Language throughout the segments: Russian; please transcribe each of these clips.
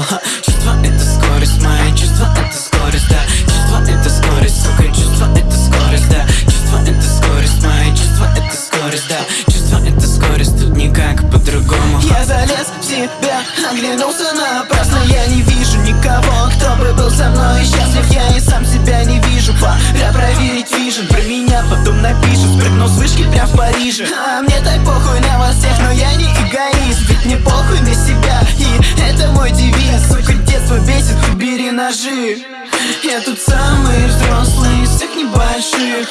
ха. Чувство это скорость, мои чувства это скорость, да. Чувство это скорость, сука, чувство это скорость, да. Чувство это скорость, мои чувства это скорость, да. Чувство это скорость, тут никак по-другому. Я залез в себя, оглянулся напрасно. Я не вижу никого, кто бы был со мной счастлив. Я и сам себя не вижу, пора проверить вижен. Про меня потом напишут, спрыгнул с вышки прям в Париже. А мне так похуй на ножи. Я тут самый взрослый из всех небольших.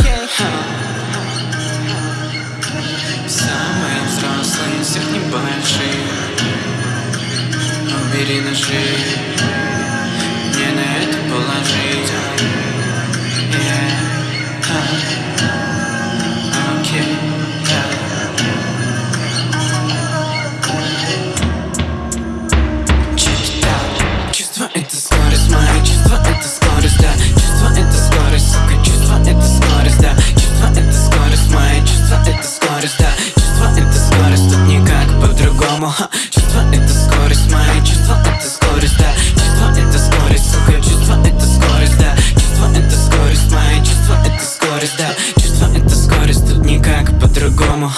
Самый взрослый из всех небольших. Убери ножи по-другому ха. Чувство это скорость, мои чувства это скорость, да Чувство это скорость, сука, чувство это скорость, да Чувство это скорость, мои чувства это скорость, да Чувство это скорость, тут никак по-другому.